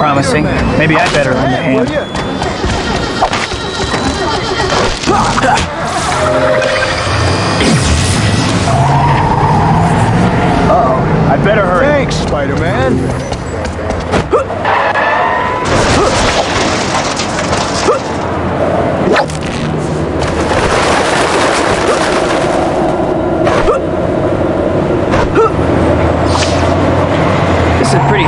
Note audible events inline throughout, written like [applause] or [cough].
promising. Maybe I better lend a hand. Uh-oh. I better hurry. Thanks, Spider-Man.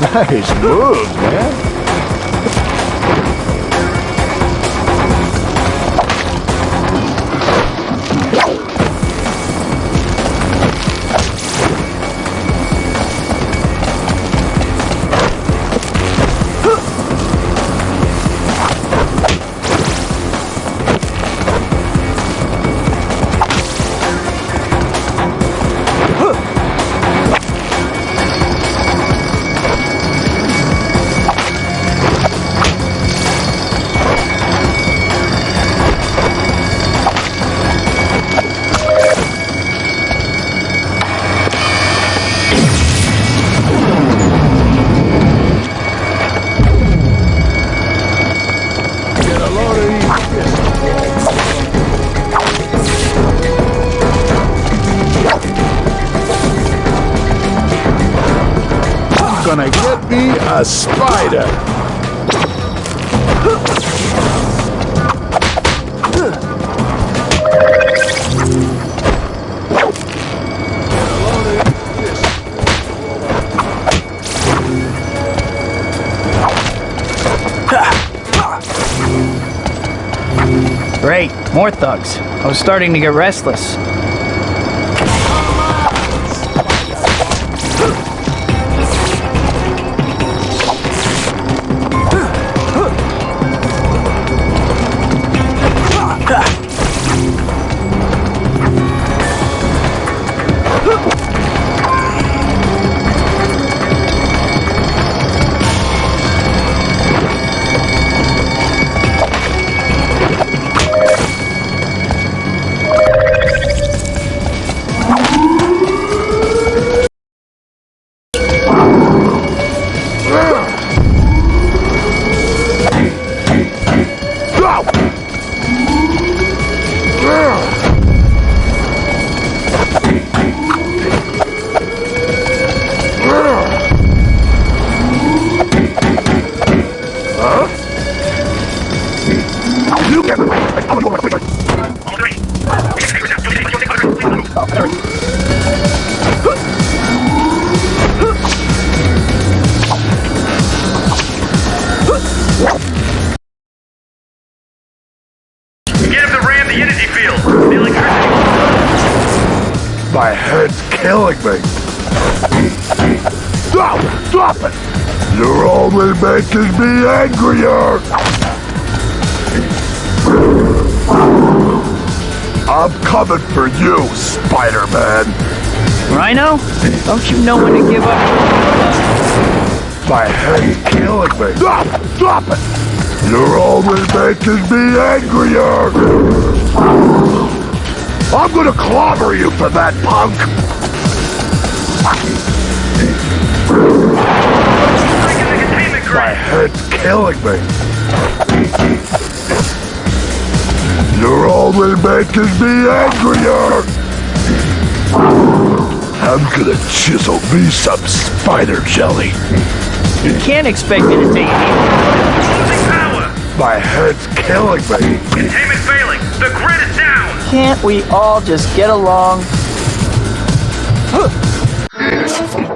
nice moves, man. Gonna get me a spider. Great, more thugs. I was starting to get restless. My head's killing me. Stop! Stop it! You're only making me angrier! I'm coming for you, Spider-Man! Rhino? Don't you know when to give up? My head's killing me! Stop! Stop it! You're only making me angrier! I'm gonna clobber you for that, punk! My head's killing me. You're only making me angrier! I'm gonna chisel me some spider jelly. You can't expect me to take Losing power! My head's killing me. Containment failing! The grid is down! Can't we all just get along? [laughs]